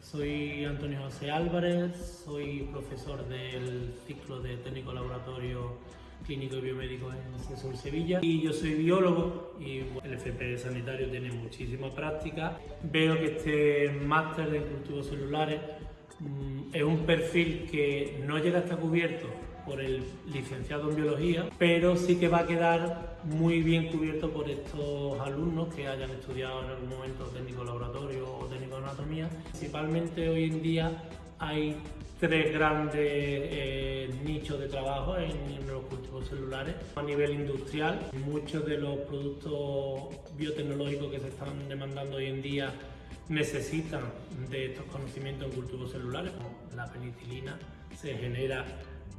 Soy Antonio José Álvarez, soy profesor del ciclo de técnico laboratorio clínico y biomédico en CESUR Sevilla. Y yo soy biólogo y el FP sanitario tiene muchísima práctica. Veo que este máster de cultivos celulares mm, es un perfil que no llega a estar cubierto por el licenciado en biología, pero sí que va a quedar muy bien cubierto por estos alumnos que hayan estudiado en algún momento técnico laboratorio Principalmente hoy en día hay tres grandes eh, nichos de trabajo en, los cultivos celulares. A nivel industrial, muchos de los productos biotecnológicos que se están demandando hoy en día necesitan de estos conocimientos en cultivos celulares. La penicilina se genera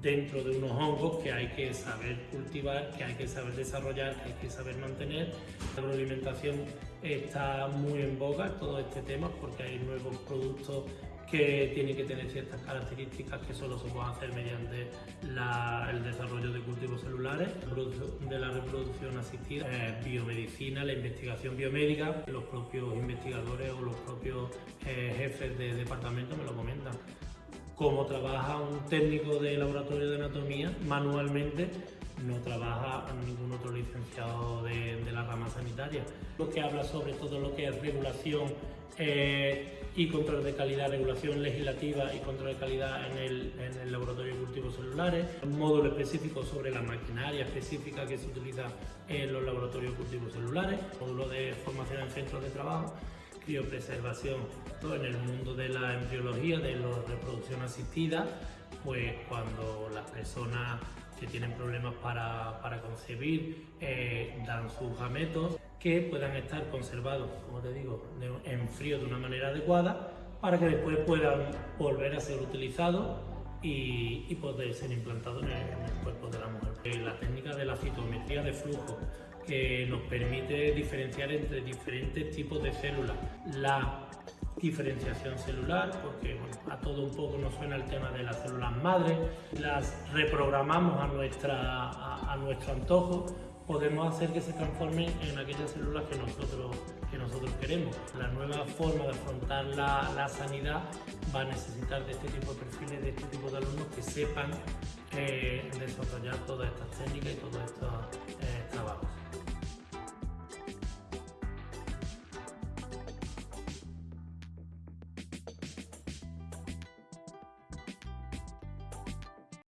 dentro de unos hongos que hay que saber cultivar, que hay que saber desarrollar, que hay que saber mantener. La agroalimentación está muy en boga todo este tema porque hay nuevos productos que tienen que tener ciertas características que solo se pueden hacer mediante el desarrollo de cultivos celulares, de la reproducción asistida, eh, biomedicina, la investigación biomédica, los propios investigadores o los propios eh, jefes de departamento me lo comentan como trabaja un técnico de laboratorio de anatomía manualmente, no trabaja ningún otro licenciado de, la rama sanitaria. Lo que habla sobre todo lo que es regulación eh, y control de calidad, regulación legislativa y control de calidad en el, en el laboratorio de cultivos celulares, un módulo específico sobre la maquinaria específica que se utiliza en los laboratorios de cultivos celulares, módulo de formación en centros de trabajo criopreservación. En el mundo de la embriología, de la reproducción asistida, pues cuando las personas que tienen problemas para, para concebir eh, dan sus gametos que puedan estar conservados, como te digo, en frío de una manera adecuada para que después puedan volver a ser utilizados y, poder ser implantados en el, en el cuerpo de la mujer. Eh, la técnica de la citometría de flujo que nos permite diferenciar entre diferentes tipos de células. La diferenciación celular, porque a todo un poco nos suena el tema de las células madre, las reprogramamos a, nuestra, a, nuestro antojo, podemos hacer que se transformen en aquellas células que nosotros, que nosotros queremos. La nueva forma de afrontar la, la sanidad va a necesitar de este tipo de perfiles, de este sepan eh, desarrollar todas estas técnicas y todas estas